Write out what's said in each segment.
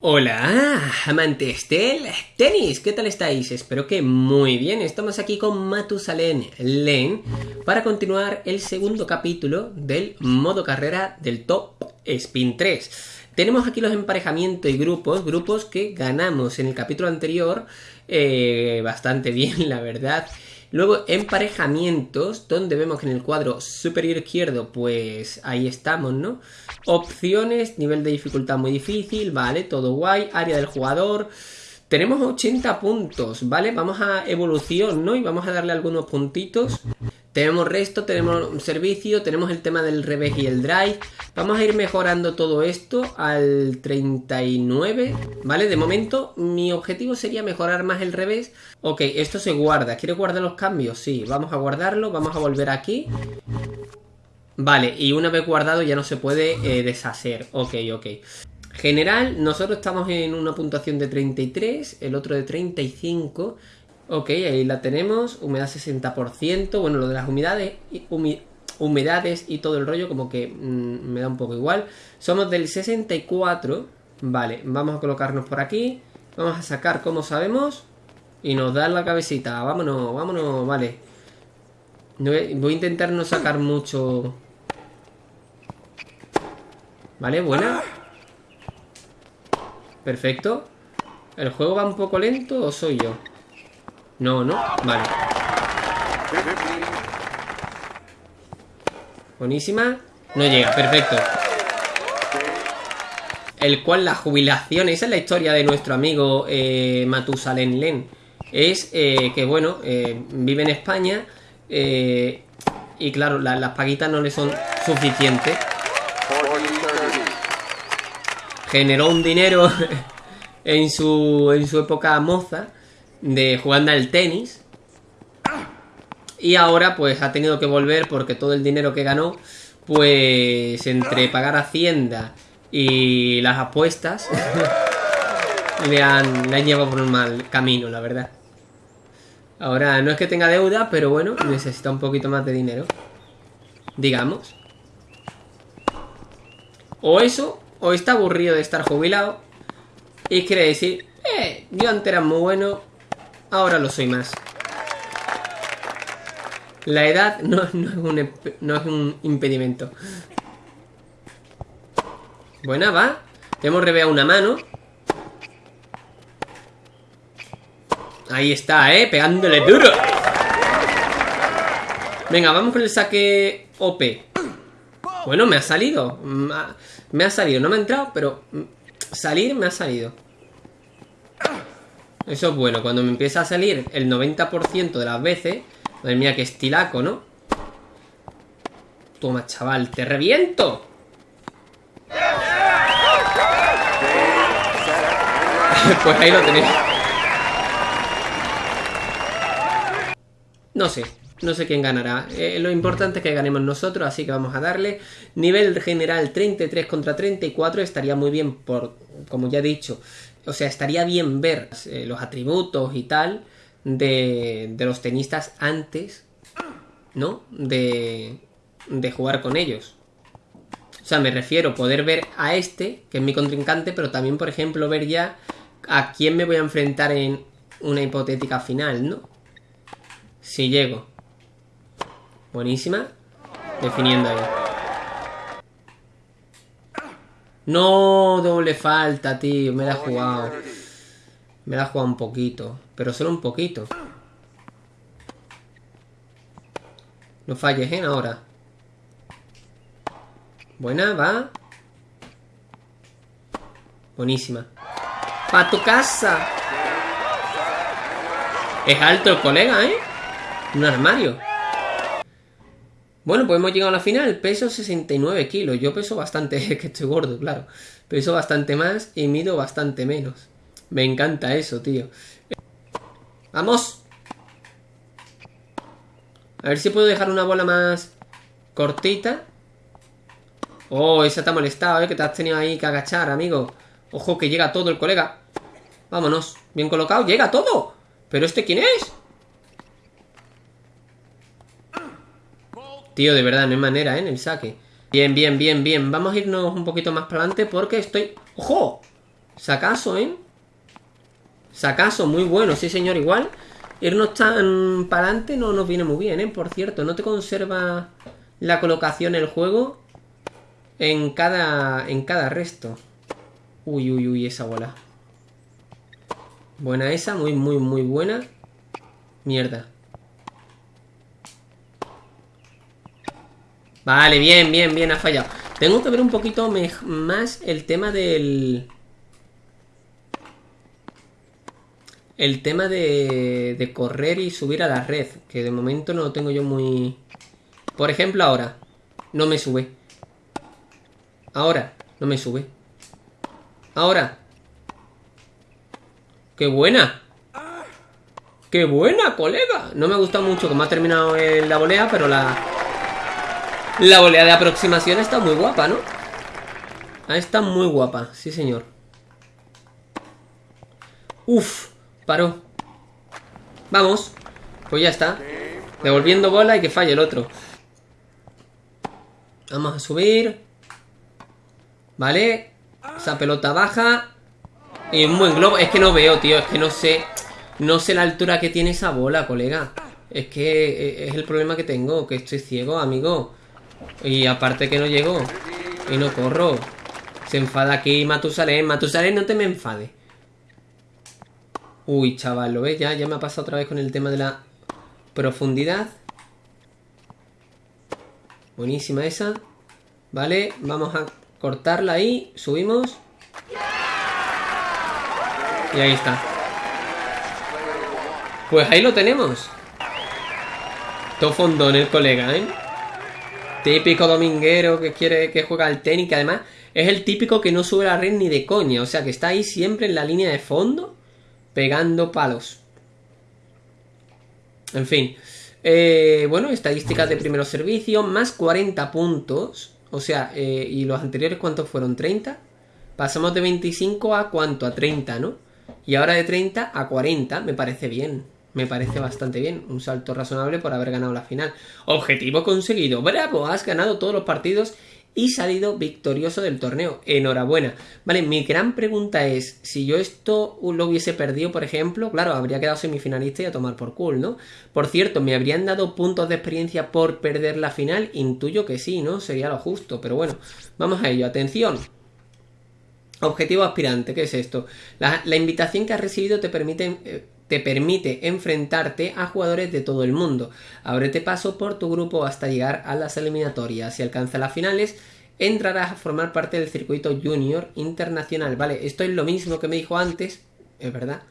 Hola, amantes del tenis, ¿qué tal estáis? Espero que muy bien. Estamos aquí con Matusalén Len para continuar el segundo capítulo del modo carrera del Top Spin 3. Tenemos aquí los emparejamientos y grupos, grupos que ganamos en el capítulo anterior eh, bastante bien, la verdad. Luego emparejamientos, donde vemos que en el cuadro superior izquierdo, pues ahí estamos, ¿no? Opciones, nivel de dificultad muy difícil, vale, todo guay, área del jugador. Tenemos 80 puntos, ¿vale? Vamos a evolución, ¿no? Y vamos a darle algunos puntitos. Tenemos resto, tenemos servicio, tenemos el tema del revés y el drive. Vamos a ir mejorando todo esto al 39, ¿vale? De momento mi objetivo sería mejorar más el revés. Ok, esto se guarda. ¿Quiere guardar los cambios? Sí, vamos a guardarlo, vamos a volver aquí. Vale, y una vez guardado ya no se puede eh, deshacer. Ok, ok. General, nosotros estamos en una puntuación de 33, el otro de 35 Ok, ahí la tenemos, humedad 60%, bueno, lo de las humedades, humedades y todo el rollo como que mm, me da un poco igual. Somos del 64, vale, vamos a colocarnos por aquí, vamos a sacar como sabemos y nos da la cabecita, vámonos, vámonos, vale. Voy a intentar no sacar mucho... Vale, buena. Perfecto. ¿El juego va un poco lento o soy yo? No, ¿no? Vale. Buenísima. No llega, perfecto. El cual la jubilación, esa es la historia de nuestro amigo eh, Matusalén Len. Es eh, que, bueno, eh, vive en España eh, y claro, las paguitas no le son suficientes. Generó un dinero en su, en su época moza de jugando al tenis. Y ahora pues ha tenido que volver porque todo el dinero que ganó, pues entre pagar Hacienda y las apuestas, le, han, le han llevado por un mal camino, la verdad. Ahora no es que tenga deuda, pero bueno, necesita un poquito más de dinero. Digamos. O eso, o está aburrido de estar jubilado. Y quiere decir, eh, yo antes era muy bueno, Ahora lo soy más. La edad no, es, un, no es un impedimento. Buena, va. Hemos reveado una mano. Ahí está, ¿eh? Pegándole duro. Venga, vamos con el saque OP. Bueno, me ha salido. Me ha salido. No me ha entrado, pero salir me ha salido. Eso es bueno. Cuando me empieza a salir el 90% de las veces... Madre mía, qué estilaco, ¿no? Toma, chaval, te reviento. pues ahí lo tenéis. No sé, no sé quién ganará. Eh, lo importante es que ganemos nosotros, así que vamos a darle. Nivel general 33 contra 34 estaría muy bien por, como ya he dicho, o sea, estaría bien ver eh, los atributos y tal de, de los tenistas antes, ¿no? De, de jugar con ellos. O sea, me refiero a poder ver a este, que es mi contrincante, pero también, por ejemplo, ver ya a quién me voy a enfrentar en una hipotética final, ¿no? Si llego. Buenísima. Definiendo ahí. No, doble falta, tío. Me la ha jugado. Me la ha jugado un poquito. Pero solo un poquito. No falles, ¿eh? Ahora. Buena, va. Buenísima. ¡Pa tu casa! Es alto el colega, ¿eh? Un armario. Bueno, pues hemos llegado a la final. Peso 69 kilos. Yo peso bastante, que estoy gordo, claro. Peso bastante más y mido bastante menos. Me encanta eso, tío. ¡Vamos! A ver si puedo dejar una bola más cortita. Oh, esa te ha molestado, ¿eh? Que te has tenido ahí que agachar, amigo. Ojo, que llega todo el colega. Vámonos. Bien colocado. ¡Llega todo! ¿Pero este quién es? Tío, de verdad, no hay manera, ¿eh? En el saque. Bien, bien, bien, bien. Vamos a irnos un poquito más para adelante porque estoy... ¡Ojo! Sacaso, ¿eh? Sacaso, muy bueno, sí señor, igual. Irnos tan para adelante no nos viene muy bien, ¿eh? Por cierto, no te conserva la colocación el juego en cada, en cada resto. Uy, uy, uy, esa bola. Buena esa, muy, muy, muy buena. Mierda. Vale, bien, bien, bien, ha fallado. Tengo que ver un poquito más el tema del... El tema de, de correr y subir a la red, que de momento no lo tengo yo muy... Por ejemplo, ahora, no me sube. Ahora, no me sube. Ahora. ¡Qué buena! ¡Qué buena, colega! No me gusta mucho cómo ha terminado la volea, pero la... La volea de aproximación está muy guapa, ¿no? Ah, está muy guapa, sí señor. Uf, paró. Vamos. Pues ya está. Devolviendo bola y que falle el otro. Vamos a subir. Vale. Esa pelota baja. Y un buen globo. Es que no veo, tío. Es que no sé. No sé la altura que tiene esa bola, colega. Es que eh, es el problema que tengo. Que estoy ciego, amigo. Y aparte que no llego. Y no corro. Se enfada aquí Matusalén. Matusalén, no te me enfade. Uy, chaval, ¿lo ves? Ya, ya me ha pasado otra vez con el tema de la profundidad. Buenísima esa. Vale, vamos a cortarla ahí. Subimos. Y ahí está. Pues ahí lo tenemos. Todo fondón el colega, ¿eh? Típico dominguero que quiere que juega al tenis, que además es el típico que no sube la red ni de coña. O sea, que está ahí siempre en la línea de fondo, pegando palos. En fin. Eh, bueno, estadísticas de primeros servicios, más 40 puntos. O sea, eh, ¿y los anteriores cuántos fueron? ¿30? Pasamos de 25 a cuánto? A 30, ¿no? Y ahora de 30 a 40, me parece bien. Me parece bastante bien. Un salto razonable por haber ganado la final. Objetivo conseguido. Bravo, has ganado todos los partidos y salido victorioso del torneo. Enhorabuena. Vale, mi gran pregunta es, si yo esto lo hubiese perdido, por ejemplo, claro, habría quedado semifinalista y a tomar por cool, ¿no? Por cierto, ¿me habrían dado puntos de experiencia por perder la final? Intuyo que sí, ¿no? Sería lo justo, pero bueno, vamos a ello. Atención. Objetivo aspirante, ¿qué es esto? La, invitación que has recibido te permite, eh, te permite enfrentarte a jugadores de todo el mundo. Ábrete paso por tu grupo hasta llegar a las eliminatorias. Si alcanzas las finales, entrarás a formar parte del circuito junior internacional. Vale, esto es lo mismo que me dijo antes, es verdad.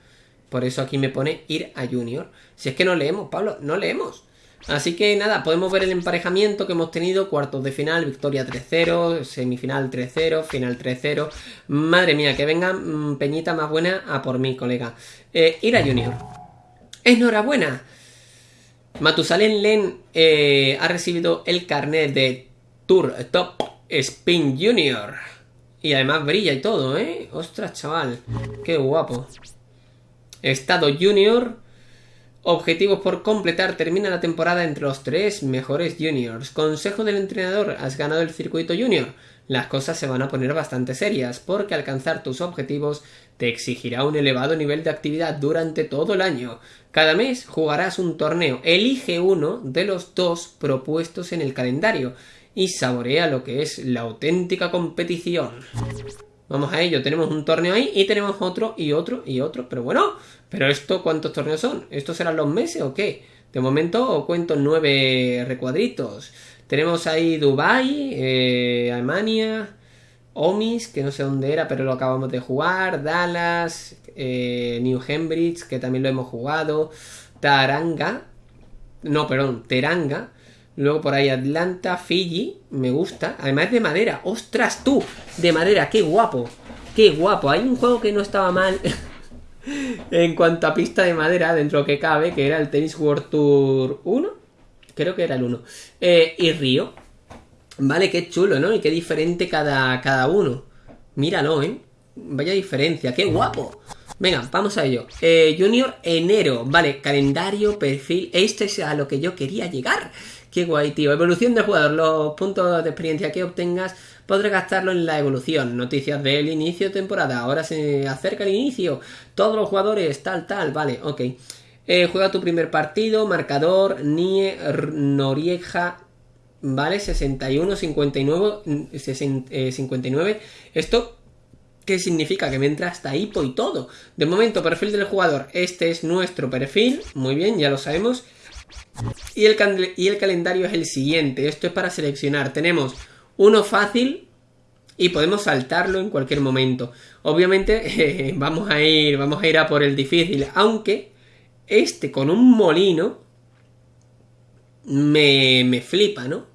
Por eso aquí me pone ir a junior. Si es que no leemos, Pablo, no leemos. Así que nada, podemos ver el emparejamiento que hemos tenido, cuartos de final, victoria 3-0, semifinal 3-0, final 3-0. Madre mía, que venga mm, Peñita más buena a por mí, colega. Eh, Ira Junior. Enhorabuena. Matusalén Len eh, ha recibido el carnet de Tour Top Spin Junior. Y además brilla y todo, ¿eh? Ostras, chaval. Qué guapo. Estado Junior. Objetivos por completar. Termina la temporada entre los tres mejores juniors. Consejo del entrenador. Has ganado el circuito junior. Las cosas se van a poner bastante serias porque alcanzar tus objetivos te exigirá un elevado nivel de actividad durante todo el año. Cada mes jugarás un torneo. Elige uno de los dos propuestos en el calendario y saborea lo que es la auténtica competición. Vamos a ello, tenemos un torneo ahí y tenemos otro y otro y otro, pero bueno, pero esto, ¿cuántos torneos son? ¿Estos serán los meses o qué? De momento cuento nueve recuadritos. Tenemos ahí Dubai, eh, Alemania, Omis, que no sé dónde era, pero lo acabamos de jugar, Dallas, eh, New Cambridge, que también lo hemos jugado, Taranga, no, perdón, Teranga, luego por ahí Atlanta, Fiji, me gusta, además es de madera, ostras tú, de madera, qué guapo, qué guapo, hay un juego que no estaba mal. en cuanto a pista de madera, dentro que cabe, que era el Tennis World Tour 1, creo que era el 1, eh, y Río. Vale, qué chulo, ¿no? Y qué diferente cada, cada uno. Míralo, ¿eh? Vaya diferencia, qué guapo. Venga, vamos a ello. Eh, junior enero, vale, calendario, perfil. Esto es a lo que yo quería llegar. Guay, tío. Evolución de jugador. Los puntos de experiencia que obtengas podré gastarlo en la evolución. Noticias del inicio de temporada. Ahora se acerca el inicio. Todos los jugadores, tal, tal. Vale, ok. Eh, juega tu primer partido. Marcador, Nie, Norieja. Vale, 61, 59, 59. Esto ¿Qué significa? Que me entra hasta hipo y todo. De momento, perfil del jugador. Este es nuestro perfil. Muy bien, ya lo sabemos. Y el, calendario es el siguiente. Esto es para seleccionar. Tenemos uno fácil y podemos saltarlo en cualquier momento. Obviamente vamos a ir vamos a ir a por el difícil, aunque este con un molino me, me flipa, ¿no?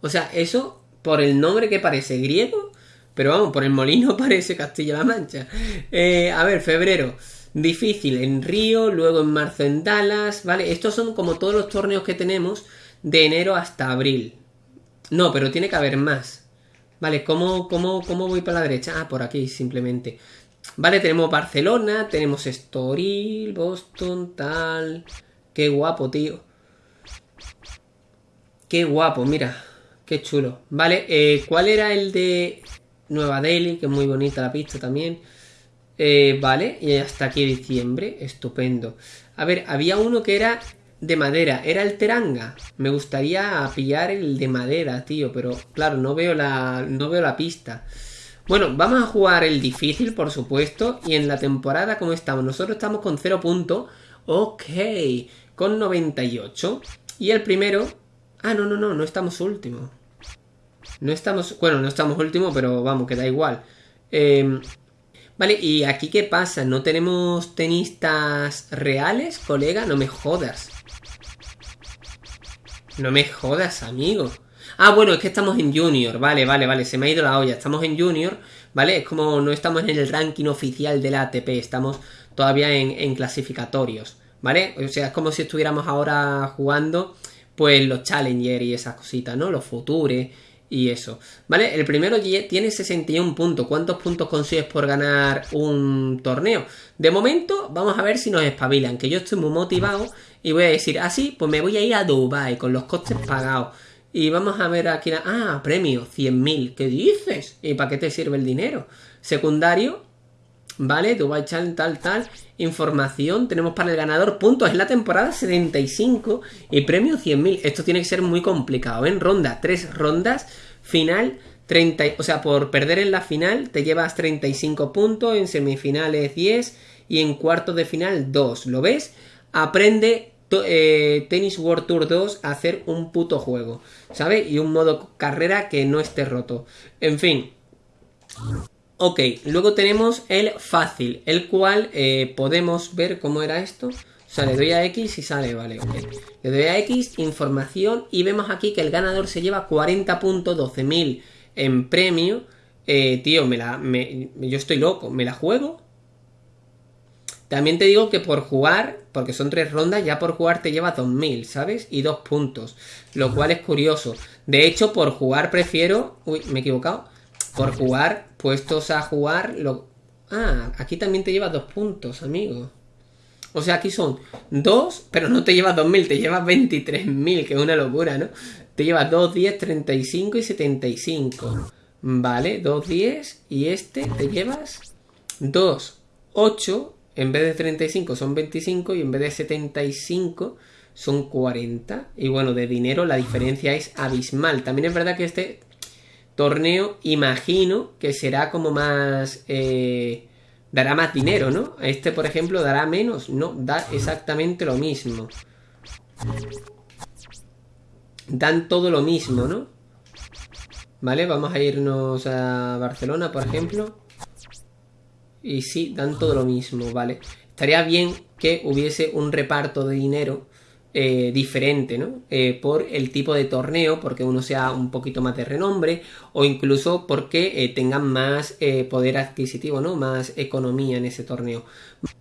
O sea, eso por el nombre que parece griego pero vamos, por el molino parece Castilla-La Mancha. Eh, a ver, febrero. Difícil en Río, luego en marzo en Dallas, ¿vale? Estos son como todos los torneos que tenemos de enero hasta abril. No, pero tiene que haber más. Vale, ¿cómo, cómo, cómo voy para la derecha? Ah, por aquí, simplemente. Vale, tenemos Barcelona, tenemos Estoril, Boston, tal. Qué guapo, tío. Qué guapo, mira. Qué chulo. Vale, eh, ¿cuál era el de Nueva Delhi, que es muy bonita la pista también. Eh, vale, y hasta aquí diciembre, estupendo. A ver, había uno que era de madera, era el Teranga. Me gustaría pillar el de madera, tío, pero claro, no veo la, no veo la pista. Bueno, vamos a jugar el difícil, por supuesto, y en la temporada, ¿cómo estamos? Nosotros estamos con 0 puntos, ok, con 98. Y el primero... Ah, no, no, no, no estamos últimos. No estamos, bueno, no estamos último, pero vamos, que da igual. Em, vale, y aquí qué pasa, ¿no tenemos tenistas reales, colega? No me jodas. No me jodas, amigo. Ah, bueno, es que estamos en Junior, vale, vale, vale, se me ha ido la olla. Estamos en Junior, ¿vale? Es como no estamos en el ranking oficial de la ATP, estamos todavía en, clasificatorios, ¿vale? O sea, es como si estuviéramos ahora jugando, pues los Challenger y esas cositas, ¿no? Los Future y eso. ¿Vale? El primero tiene 61 puntos. ¿Cuántos puntos consigues por ganar un torneo? De momento, vamos a ver si nos espabilan. Que yo estoy muy motivado y voy a decir, ah, sí, pues me voy a ir a Dubai con los costes pagados. Y vamos a ver aquí, ah, premio, 100.000. ¿Qué dices? ¿Y para qué te sirve el dinero? Secundario, ¿vale? Dubai Challenge, tal, tal. Información, tenemos para el ganador puntos en la temporada 75 y premio 100.000. Esto tiene que ser muy complicado. En ronda, tres rondas, final 30, o sea, por perder en la final te llevas 35 puntos, en semifinales 10 y en cuartos de final 2. ¿Lo ves? Aprende eh, Tennis World Tour 2 a hacer un puto juego, ¿sabes? Y un modo carrera que no esté roto. En fin, Ok, luego tenemos el fácil, el cual eh, podemos ver cómo era esto. O sea, le doy a X y sale, vale, ok. Le doy a X, información, y vemos aquí que el ganador se lleva 40 puntos, 12.000 en premio. Eh, tío, yo estoy loco, ¿me la juego? También te digo que por jugar, porque son tres rondas, ya por jugar te lleva 2000, ¿sabes? Y dos puntos, lo cual es curioso. De hecho, por jugar prefiero... Uy, me he equivocado por jugar, puestos a jugar, lo... Ah, aquí también te llevas dos puntos, amigo. O sea, aquí son dos, pero no te llevas 2.000, te llevas 23.000, que es una locura, ¿no? Te llevas 2, 10, 35 y 75. Vale, 2, 10 y este te llevas 2, 8, en vez de 35 son 25 y en vez de 75 son 40. Y bueno, de dinero la diferencia es abismal. También es verdad que este torneo, imagino que será como más... Eh, dará más dinero, ¿no? Este, por ejemplo, dará menos. No, da exactamente lo mismo. Dan todo lo mismo, ¿no? Vale, vamos a irnos a Barcelona, por ejemplo. Y sí, dan todo lo mismo, ¿vale? Estaría bien que hubiese un reparto de dinero eh, diferente, ¿no? Eh, por el tipo de torneo, porque uno sea un poquito más de renombre, o incluso porque eh, tengan más poder adquisitivo, ¿no? Más economía en ese torneo.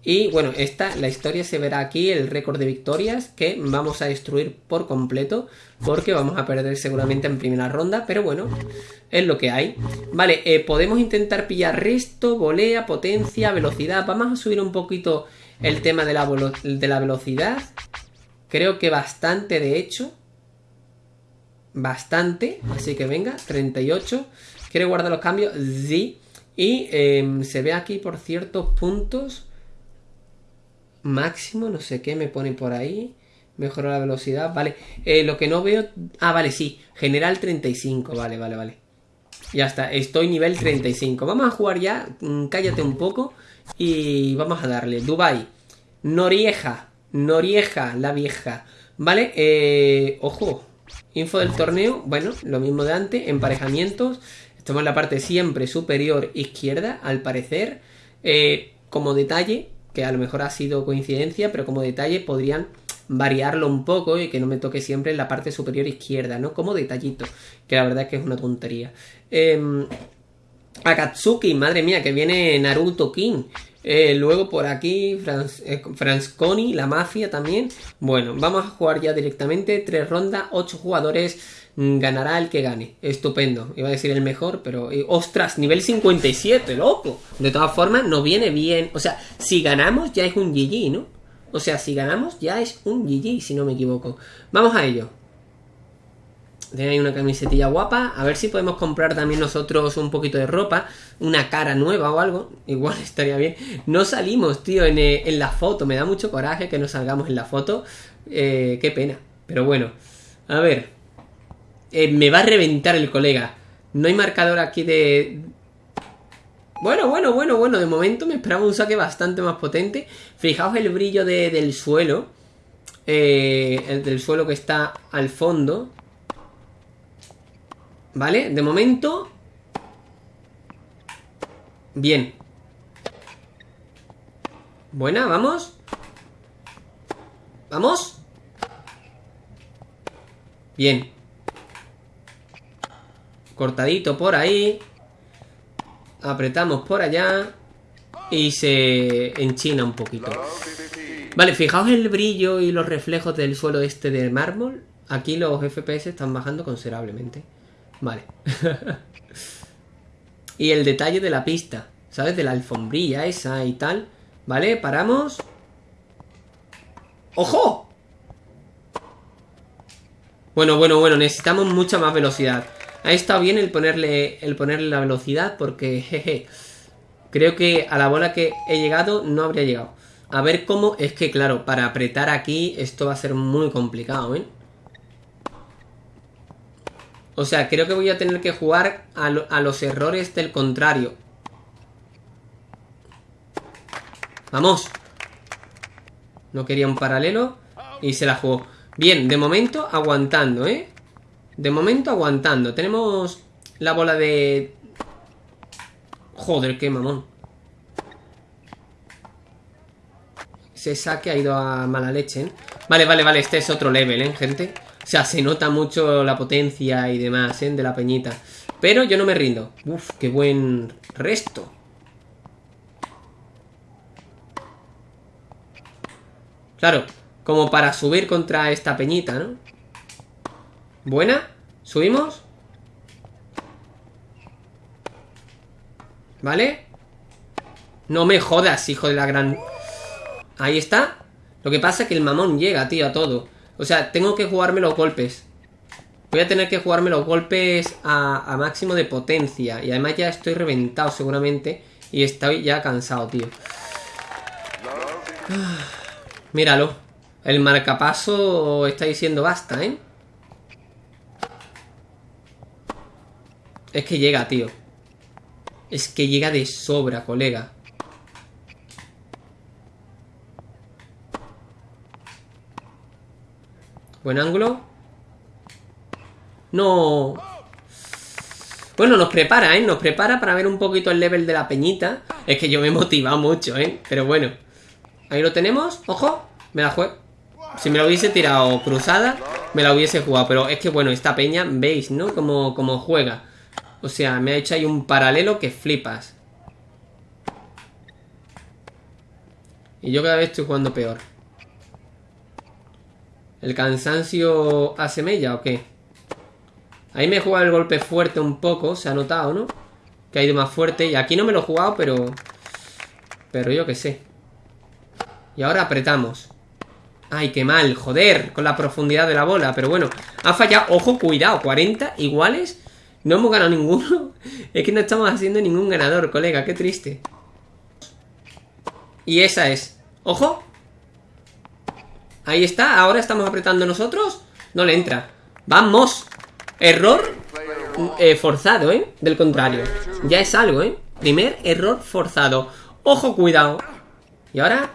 Y bueno, esta, la historia se verá aquí, el récord de victorias, que vamos a destruir por completo, porque vamos a perder seguramente en primera ronda, pero bueno, es lo que hay. Vale, podemos intentar pillar resto, volea, potencia, velocidad. Vamos a subir un poquito el tema de la, de la velocidad. Creo que bastante, de hecho. Bastante. Así que venga, 38. ¿Quiere guardar los cambios? Sí. Y em, se ve aquí por ciertos puntos. Máximo, no sé qué me pone por ahí. Mejora la velocidad, vale. Eh, lo que no veo... Ah, vale, sí. General 35, vale, vale, vale. Ya está, estoy nivel 35. Vamos a jugar ya. Mm, cállate un poco. Y vamos a darle. Dubai. Norieja. Norieja, la vieja. Vale, eh, ojo. Info del torneo. Bueno, lo mismo de antes. Emparejamientos. Estamos en la parte siempre superior izquierda, al parecer. Eh, como detalle, que a lo mejor ha sido coincidencia, pero como detalle podrían variarlo un poco y que no me toque siempre en la parte superior izquierda, ¿no? Como detallito, que la verdad es que es una tontería. Eh, Akatsuki, madre mía, que viene Naruto King. Eh, luego por aquí, Franz, eh, Franzconi, la mafia también. Bueno, vamos a jugar ya directamente. Tres rondas, ocho jugadores. Mm, ganará el que gane. Estupendo. Iba a decir el mejor, pero... Eh, ¡Ostras! Nivel 57, loco. De todas formas, nos viene bien. O sea, si ganamos ya es un GG, ¿no? O sea, si ganamos ya es un GG, si no me equivoco. Vamos a ello. Tiene ahí una camisetilla guapa. A ver si podemos comprar también nosotros un poquito de ropa. Una cara nueva o algo. Igual estaría bien. No salimos, tío, en, eh, en la foto. Me da mucho coraje que no salgamos en la foto. Eh, qué pena. Pero bueno. A ver. Eh, me va a reventar el colega. No hay marcador aquí de... Bueno, bueno, bueno, bueno. De momento me esperaba un saque bastante más potente. Fijaos el brillo de, del suelo. el del suelo que está al fondo. ¿Vale? De momento... Bien. Buena, vamos. ¿Vamos? Bien. Cortadito por ahí. Apretamos por allá. Y se enchina un poquito. Vale, fijaos el brillo y los reflejos del suelo este de mármol. Aquí los FPS están bajando considerablemente. Vale. y el detalle de la pista, ¿sabes? De la alfombrilla esa y tal. ¿Vale? Paramos. ¡Ojo! Bueno, bueno, bueno, necesitamos mucha más velocidad. Ha estado bien el ponerle, el ponerle la velocidad porque, jeje, creo que a la bola que he llegado no habría llegado. A ver cómo, es que claro, para apretar aquí esto va a ser muy complicado, ¿eh? O sea, creo que voy a tener que jugar a, a los errores del contrario. Vamos. No quería un paralelo y se la jugó. Bien, de momento aguantando, ¿eh? De momento aguantando. Tenemos la bola de... Joder, qué mamón. Ese saque ha ido a mala leche, ¿eh? Vale, vale, vale. Este es otro level, ¿eh, gente? O sea, se nota mucho la potencia y demás, ¿eh? De la peñita. Pero yo no me rindo. Uf, qué buen resto. Claro, como para subir contra esta peñita, ¿no? Buena. ¿Subimos? ¿Vale? No me jodas, hijo de la gran... Ahí está. Lo que pasa es que el mamón llega, tío, a todo. O sea, tengo que jugarme los golpes. Voy a tener que jugarme los golpes a, máximo de potencia. Y además ya estoy reventado seguramente. Y estoy ya cansado, tío. míralo. El marcapaso está diciendo basta, ¿eh? Es que llega, tío. Es que llega de sobra, colega. Buen ángulo. No. Bueno, nos prepara, ¿eh? Nos prepara para ver un poquito el level de la peñita. Es que yo me he motivado mucho, ¿eh? Pero bueno. Ahí lo tenemos. ¡Ojo! Me la juego. Si me lo hubiese tirado cruzada, me la hubiese jugado. Pero es que, bueno, esta peña, veis, ¿no? Como, como juega. O sea, me ha hecho ahí un paralelo que flipas. Y yo cada vez estoy jugando peor. ¿El cansancio hace mella o qué? Ahí me he jugado el golpe fuerte un poco, se ha notado, ¿no? Que ha ido más fuerte. Y aquí no me lo he jugado, pero... Pero yo qué sé. Y ahora apretamos. Ay, qué mal, joder, con la profundidad de la bola. Pero bueno, ha fallado. Ojo, cuidado, 40 iguales. No hemos ganado ninguno. Es que no estamos haciendo ningún ganador, colega. Qué triste. Y esa es. ¡Ojo! Ahí está. Ahora estamos apretando nosotros. No le entra. ¡Vamos! Error eh, forzado, ¿eh? Del contrario. Ya es algo, ¿eh? Primer error forzado. ¡Ojo, cuidado! ¿Y ahora?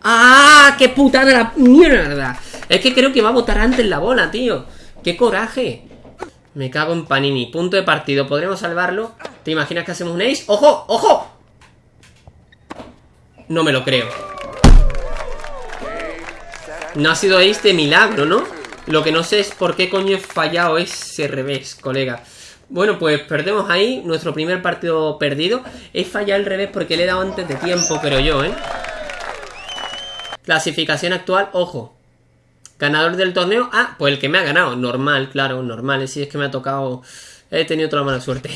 ¡Ah! ¡Qué putada la mierda! Es que creo que va a botar antes la bola, tío. ¡Qué coraje! Me cago en Panini. Punto de partido. ¿Podremos salvarlo? ¿Te imaginas que hacemos un ace? ¡Ojo! ¡Ojo! No me lo creo. No ha sido de milagro, ¿no? Lo que no sé es por qué coño he fallado ese revés, colega. Bueno, pues perdemos ahí nuestro primer partido perdido. He fallado el revés porque le he dado antes de tiempo, pero yo, ¿eh? Clasificación actual, ojo. Ganador del torneo. Ah, pues el que me ha ganado. Normal, claro, normal. Si es que me ha tocado. He tenido otra mala suerte.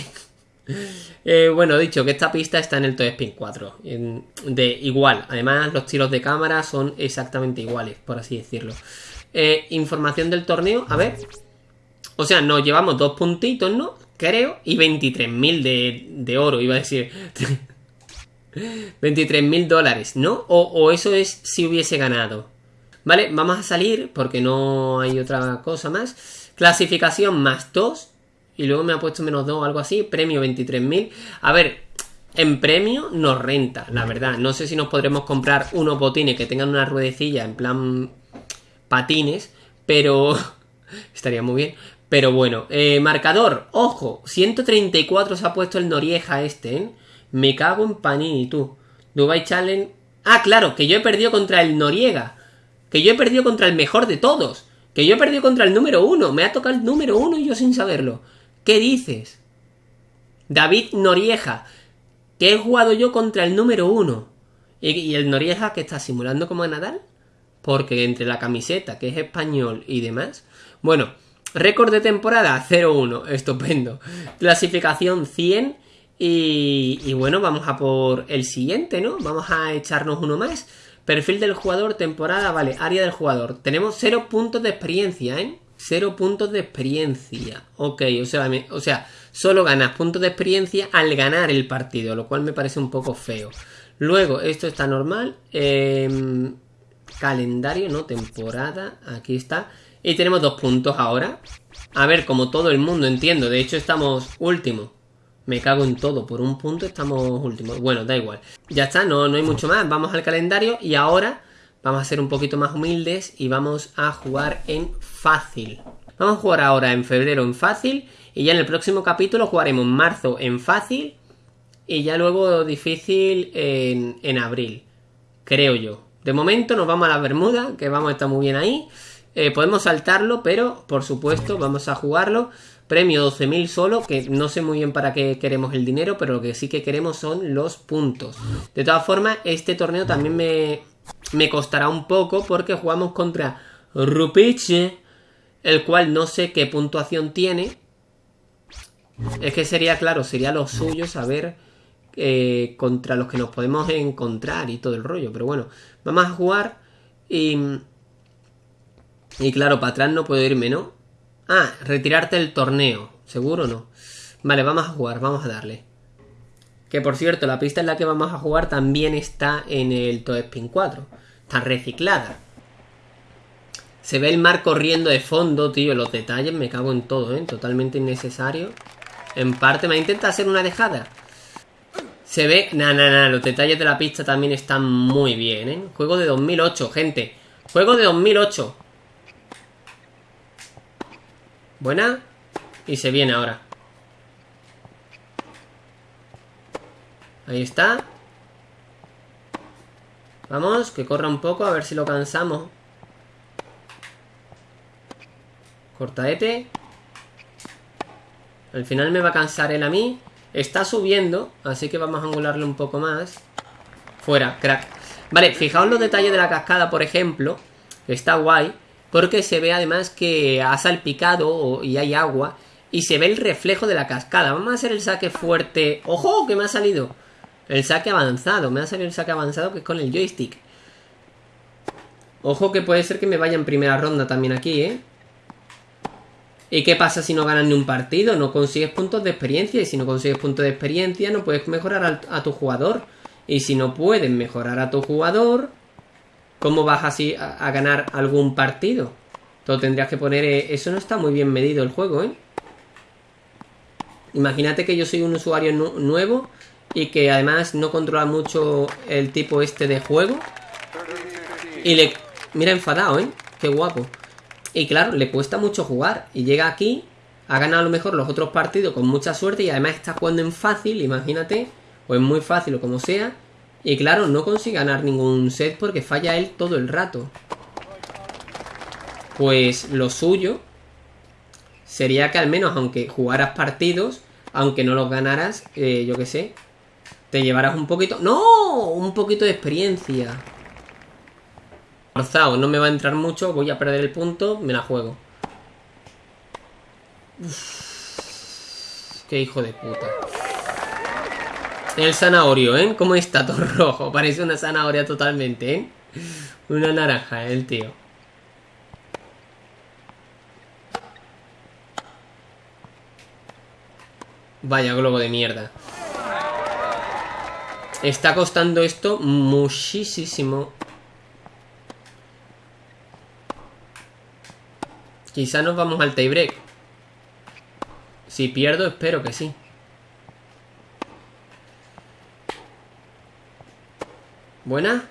eh, bueno, dicho que esta pista está en el Toy Spin 4. de igual. Además, los tiros de cámara son exactamente iguales, por así decirlo. Eh, información del torneo, a ver. O sea, nos llevamos dos puntitos, ¿no? Creo. Y 23.000 de, de oro, iba a decir. 23.000 dólares, ¿no? O, eso es si hubiese ganado. Vale, vamos a salir porque no hay otra cosa más. Clasificación más 2. Y luego me ha puesto menos 2 o algo así. Premio 23.000. A ver, en premio nos renta, la verdad. No sé si nos podremos comprar unos botines que tengan una ruedecilla en plan patines. Pero... estaría muy bien. Pero bueno, eh, marcador, ojo, 134 se ha puesto el Norieja este, ¿eh? Me cago en Panini, tú. Dubai Challenge. Ah, claro, que yo he perdido contra el Noriega. Que yo he perdido contra el mejor de todos. Que yo he perdido contra el número uno. Me ha tocado el número uno y yo sin saberlo. ¿Qué dices? David Norieja. Que he jugado yo contra el número uno. Y, el Norieja que está simulando como Nadal. Porque entre la camiseta, que es español y demás. Bueno, récord de temporada 0-1. Estupendo. Clasificación 100 y, bueno, vamos a por el siguiente, ¿no? Vamos a echarnos uno más. Perfil del jugador, temporada, vale, área del jugador. Tenemos cero puntos de experiencia, ¿eh? Cero puntos de experiencia. Ok, o sea, solo ganas puntos de experiencia al ganar el partido, lo cual me parece un poco feo. Luego, esto está normal. Em, calendario, no, temporada, aquí está. Y tenemos dos puntos ahora. A ver, como todo el mundo entiendo, de hecho estamos último. Me cago en todo, por un punto estamos últimos. Bueno, da igual. Ya está, no, no hay mucho más. Vamos al calendario y ahora vamos a ser un poquito más humildes y vamos a jugar en fácil. Vamos a jugar ahora en febrero en fácil y ya en el próximo capítulo jugaremos marzo en fácil y ya luego difícil en, en abril. Creo yo. De momento nos vamos a la Bermuda, que vamos a estar muy bien ahí. Eh, podemos saltarlo, pero por supuesto vamos a jugarlo. Premio 12.000 solo, que no sé muy bien para qué queremos el dinero, pero lo que sí que queremos son los puntos. De todas formas, este torneo también me, me costará un poco porque jugamos contra Rupiche, el cual no sé qué puntuación tiene. Es que sería, claro, sería lo suyo saber eh, contra los que nos podemos encontrar y todo el rollo. Pero bueno, vamos a jugar y... Y claro, para atrás no puedo irme, ¿no? Ah, retirarte del torneo. ¿Seguro no? Vale, vamos a jugar, vamos a darle. Que por cierto, la pista en la que vamos a jugar también está en el Toad Spin 4. Está reciclada. Se ve el mar corriendo de fondo, tío. Los detalles me cago en todo, ¿eh? Totalmente innecesario. En parte me intenta hacer una dejada. Se ve... Nah, nah, nah. Los detalles de la pista también están muy bien, ¿eh? Juego de 2008, gente. Juego de 2008. Buena. Y se viene ahora. Ahí está. Vamos, que corra un poco, a ver si lo cansamos. Cortaete. Al final me va a cansar él a mí. Está subiendo, así que vamos a angularle un poco más. Fuera, crack. Vale, fijaos los detalles de la cascada, por ejemplo. Está guay. Porque se ve además que ha salpicado y hay agua. Y se ve el reflejo de la cascada. Vamos a hacer el saque fuerte. ¡Ojo! Que me ha salido. El saque avanzado. Me ha salido el saque avanzado que es con el joystick. Ojo que puede ser que me vaya en primera ronda también aquí, ¿eh? ¿Y qué pasa si no ganas ni un partido? No consigues puntos de experiencia. Y si no consigues puntos de experiencia, no puedes mejorar a, tu jugador. Y si no puedes mejorar a tu jugador, ¿cómo vas así a, ganar algún partido? Todo tendrías que poner... Eh, eso no está muy bien medido el juego, ¿eh? Imagínate que yo soy un usuario nuevo y que además no controla mucho el tipo este de juego. Y le... Mira, enfadado, ¿eh? Qué guapo. Y claro, le cuesta mucho jugar. Y llega aquí, ha ganado a lo mejor los otros partidos con mucha suerte y además está jugando en fácil, imagínate, o en muy fácil o como sea. Y claro, no consigue ganar ningún set porque falla él todo el rato. Pues lo suyo sería que al menos aunque jugaras partidos, aunque no los ganaras, eh, yo qué sé, te llevaras un poquito... ¡No! Un poquito de experiencia. Forzado, no me va a entrar mucho, voy a perder el punto, me la juego. qué hijo de puta. El zanahorio, ¿eh? ¿Cómo está todo rojo? Parece una zanahoria totalmente, ¿eh? Una naranja, el tío. Vaya globo de mierda. Está costando esto muchísimo. Quizá nos vamos al tiebreak. Si pierdo, espero que sí. ¿Buena?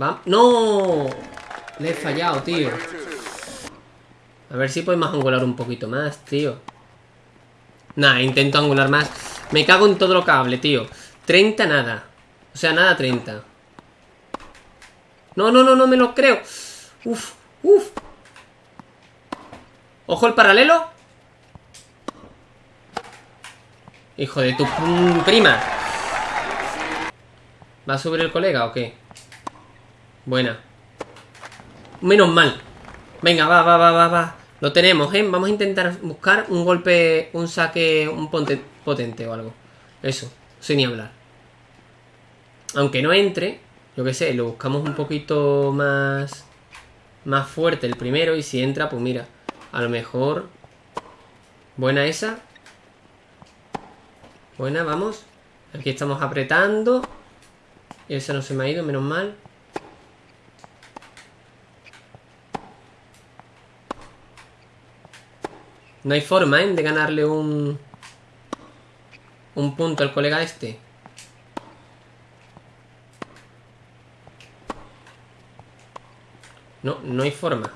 Va. ¡No! Le he fallado, tío. A ver si podemos angular un poquito más, tío. Nada, intento angular más. Me cago en todo lo cable, tío. 30 nada. O sea, nada 30. No, no, no, no me lo creo. Uf. Uf. Ojo el paralelo. Hijo de tu prima. ¿Va a subir el colega o qué? Buena. Menos mal. Venga, va, va, va, va, va. Lo tenemos, ¿eh? Vamos a intentar buscar un golpe, un saque, un potente o algo. Eso, sin ni hablar. Aunque no entre, yo qué sé, lo buscamos un poquito más más fuerte el primero y si entra, pues mira, a lo mejor... Buena esa. Buena, vamos. Aquí estamos apretando. Y esa no se me ha ido, menos mal. No hay forma, ¿eh? De ganarle un... Un punto al colega este. No, no hay forma.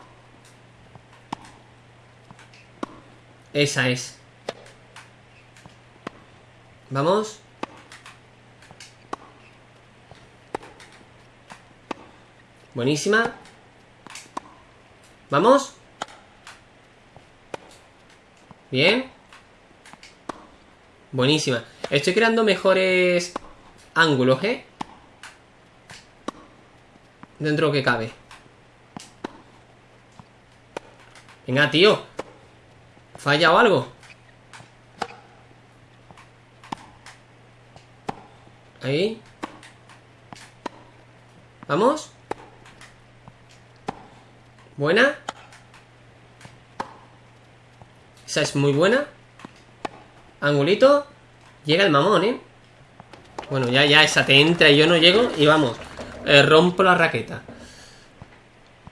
Esa es. Vamos. Buenísima. Vamos. Bien. Buenísima. Estoy creando mejores ángulos, ¿eh? Dentro que cabe. Venga, tío. ¿Falla o algo? Ahí. ¿Vamos? ¿Buena? Esa es muy buena. Angulito. Llega el mamón, ¿eh? Bueno, ya, ya, esa te entra y yo no llego y vamos. Eh, rompo la raqueta.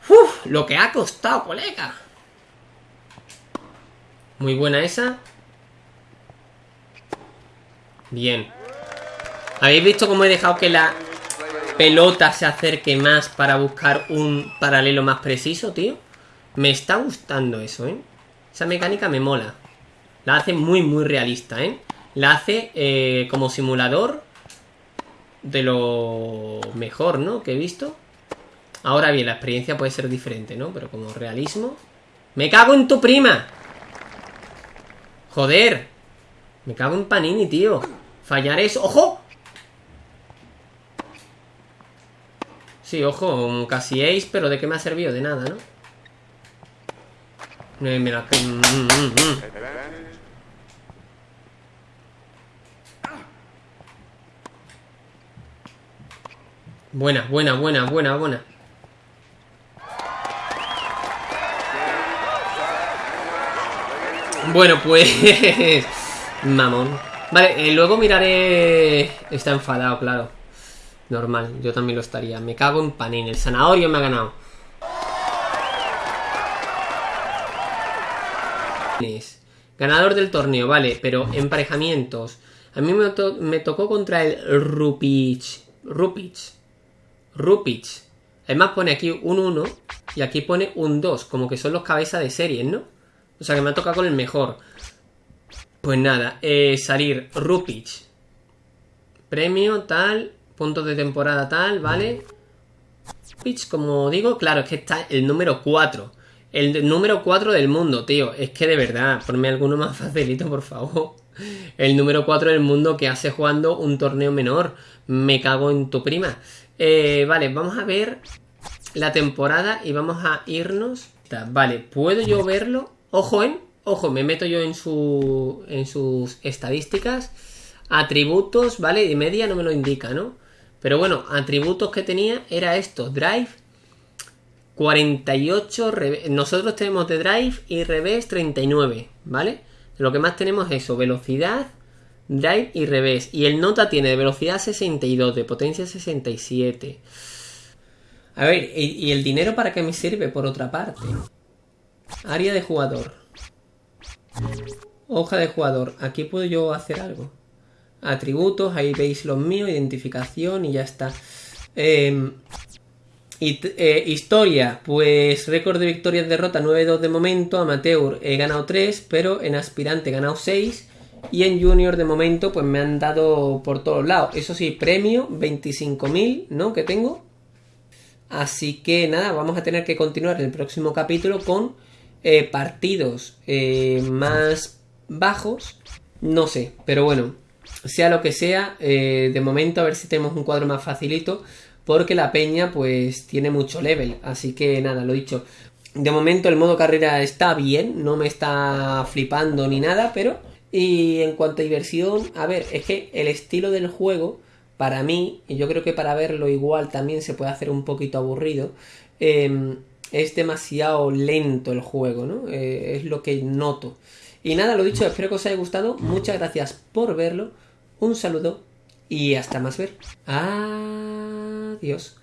Uf, lo que ha costado, colega. Muy buena esa. Bien. ¿Habéis visto cómo he dejado que la pelota se acerque más para buscar un paralelo más preciso, tío? Me está gustando eso, ¿eh? Esa mecánica me mola. La hace muy, muy realista, ¿eh? La hace eh, como simulador de lo mejor, ¿no? Que he visto. Ahora bien, la experiencia puede ser diferente, ¿no? Pero como realismo... ¡Me cago en tu prima! Joder. Me cago en Panini, tío. Fallar eso. ¡Ojo! Sí, ojo, casi ace, pero ¿de qué me ha servido? De nada, ¿no? Me, me la... buena, buena, buena, buena, buena. Bueno, pues... Mamón. Vale, eh, luego miraré... Está enfadado, claro. Normal, yo también lo estaría. Me cago en panín. El zanahorio me ha ganado. Ganador del torneo, vale, pero emparejamientos. A mí me, me tocó contra el Rupich. Rupich. Rupich. Además pone aquí un 1 y aquí pone un 2, como que son los cabezas de serie, ¿no? O sea que me ha tocado con el mejor. Pues nada, eh, salir Rupich. Premio, tal, puntos de temporada, tal, ¿vale? Pitch, como digo, claro, es que está el número 4. El número 4 del mundo, tío. Es que de verdad, ponme alguno más facilito, por favor. El número 4 del mundo que hace jugando un torneo menor. Me cago en tu prima. Eh, vale, vamos a ver la temporada y vamos a irnos. Vale, ¿puedo yo verlo? Ojo, ¿eh? Ojo, me meto yo en, su, en sus estadísticas. Atributos, ¿vale? Y media no me lo indica, ¿no? Pero bueno, atributos que tenía era esto. Drive, 48. Nosotros tenemos de drive y revés 39, ¿vale? Lo que más tenemos es eso, velocidad, drive y revés. Y el nota tiene de velocidad 62, de potencia 67. A ver, ¿y, el dinero para qué me sirve por otra parte? Área de jugador. Hoja de jugador. Aquí puedo yo hacer algo. Atributos, ahí veis los míos, identificación y ya está. Eh, eh, historia, pues récord de victorias derrota 9-2 de momento, amateur he ganado 3, pero en aspirante he ganado 6 y en junior de momento pues me han dado por todos lados. Eso sí, premio 25.000, ¿no? Que tengo. Así que nada, vamos a tener que continuar el próximo capítulo con eh, partidos eh, más bajos. No sé, pero bueno, sea lo que sea, de momento a ver si tenemos un cuadro más facilito porque la peña pues tiene mucho level, así que nada, lo dicho. De momento el modo carrera está bien, no me está flipando ni nada, pero... Y en cuanto a diversión, a ver, es que el estilo del juego, para mí, y yo creo que para verlo igual también se puede hacer un poquito aburrido, em, es demasiado lento el juego, ¿no? Eh, es lo que noto. Y nada, lo dicho, espero que os haya gustado. Muchas gracias por verlo. Un saludo y hasta más ver. Adiós.